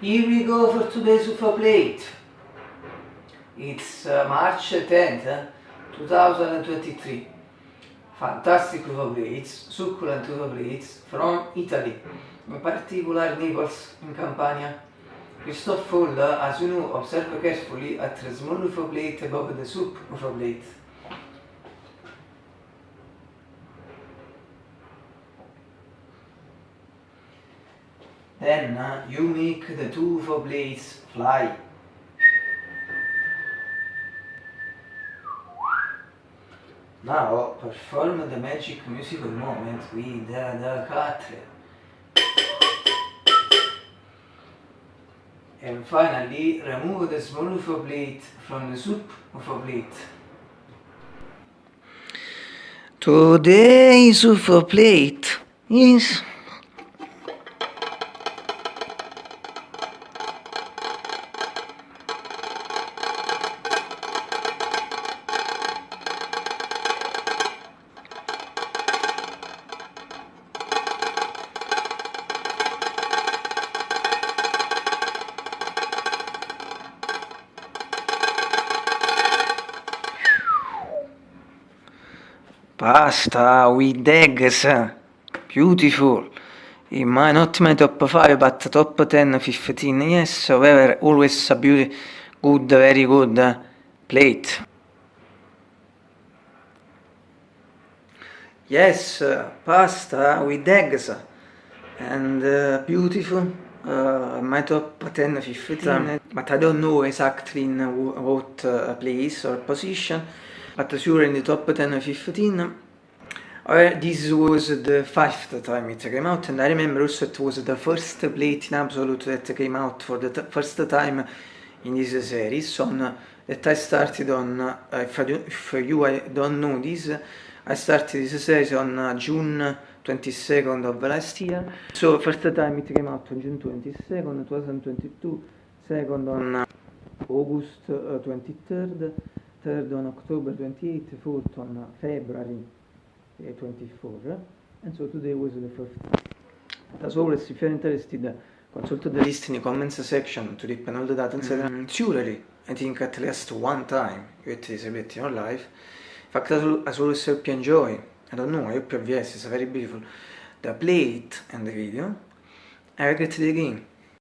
Here we go for today's UFO plate. It's uh, March 10th, eh? 2023. Fantastic UFO plates, succulent UFO plates from Italy, in particular Naples in Campania. Christoph Fuller, as you know, observe carefully at the small UFO plate above the soup UFO plate. Then uh, you make the two UFO blades fly. Now perform the magic musical moment with the, the cutler. And finally remove the small UFO blade from the soup UFO plate. Today's UFO plate is Pasta with eggs, beautiful. It might not my top 5 but top 10, 15, yes, however, always a beauty, good, very good uh, plate. Yes, uh, pasta with eggs and uh, beautiful, uh, my top 10, 15, but I don't know exactly in what uh, place or position but sure in the top 10 or 15 uh, this was the fifth time it came out and I remember also it was the first plate in Absolute that came out for the first time in this series. On uh, that I started on, uh, if, I do, if you I don't know this, I started this series on uh, June 22nd of last year. So first time it came out on June 22nd 2022 second on uh, August 23rd third on October 28, fourth on February 24, and so today was the first. As always, if you're interested, consult the list in the comments section to dip all the data, etc. Mm, surely, I think at least one time you get this ability in your life. In fact, as always, I hope you enjoy. I don't know, I hope you yes, it's very beautiful. The plate and the video. I regret the game.